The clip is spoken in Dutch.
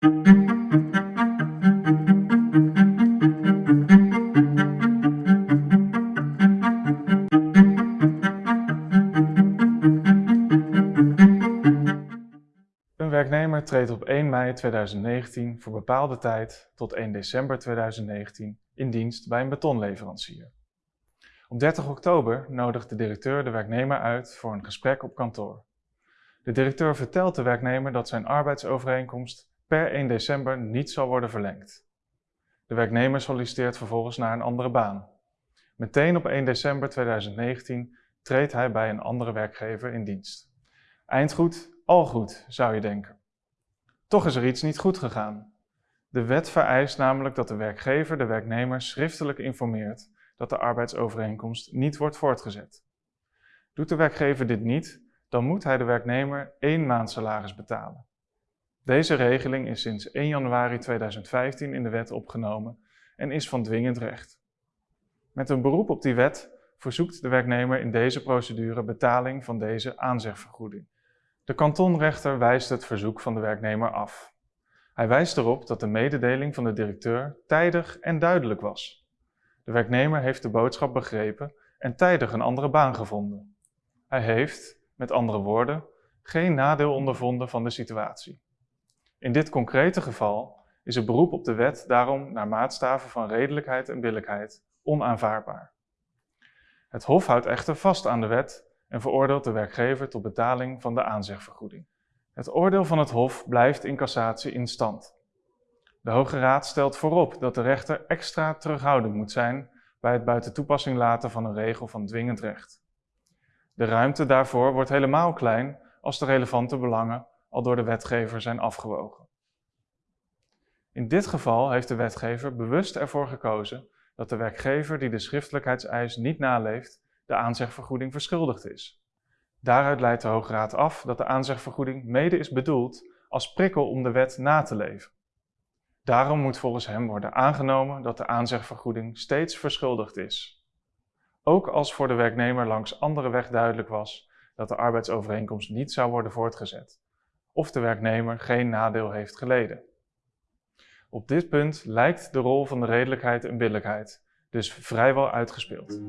Een werknemer treedt op 1 mei 2019 voor bepaalde tijd tot 1 december 2019 in dienst bij een betonleverancier. Op 30 oktober nodigt de directeur de werknemer uit voor een gesprek op kantoor. De directeur vertelt de werknemer dat zijn arbeidsovereenkomst per 1 december niet zal worden verlengd. De werknemer solliciteert vervolgens naar een andere baan. Meteen op 1 december 2019 treedt hij bij een andere werkgever in dienst. Eindgoed, al goed, zou je denken. Toch is er iets niet goed gegaan. De wet vereist namelijk dat de werkgever de werknemer schriftelijk informeert dat de arbeidsovereenkomst niet wordt voortgezet. Doet de werkgever dit niet, dan moet hij de werknemer één maand salaris betalen. Deze regeling is sinds 1 januari 2015 in de wet opgenomen en is van dwingend recht. Met een beroep op die wet verzoekt de werknemer in deze procedure betaling van deze aanzegvergoeding. De kantonrechter wijst het verzoek van de werknemer af. Hij wijst erop dat de mededeling van de directeur tijdig en duidelijk was. De werknemer heeft de boodschap begrepen en tijdig een andere baan gevonden. Hij heeft, met andere woorden, geen nadeel ondervonden van de situatie. In dit concrete geval is het beroep op de wet daarom naar maatstaven van redelijkheid en billijkheid onaanvaardbaar. Het Hof houdt echter vast aan de wet en veroordeelt de werkgever tot betaling van de aanzegvergoeding. Het oordeel van het Hof blijft in cassatie in stand. De Hoge Raad stelt voorop dat de rechter extra terughoudend moet zijn bij het buiten toepassing laten van een regel van dwingend recht. De ruimte daarvoor wordt helemaal klein als de relevante belangen al door de wetgever zijn afgewogen. In dit geval heeft de wetgever bewust ervoor gekozen dat de werkgever die de schriftelijkheidseis niet naleeft, de aanzegvergoeding verschuldigd is. Daaruit leidt de Hoge Raad af dat de aanzegvergoeding mede is bedoeld als prikkel om de wet na te leven. Daarom moet volgens hem worden aangenomen dat de aanzegvergoeding steeds verschuldigd is. Ook als voor de werknemer langs andere weg duidelijk was dat de arbeidsovereenkomst niet zou worden voortgezet, of de werknemer geen nadeel heeft geleden. Op dit punt lijkt de rol van de redelijkheid en billijkheid dus vrijwel uitgespeeld.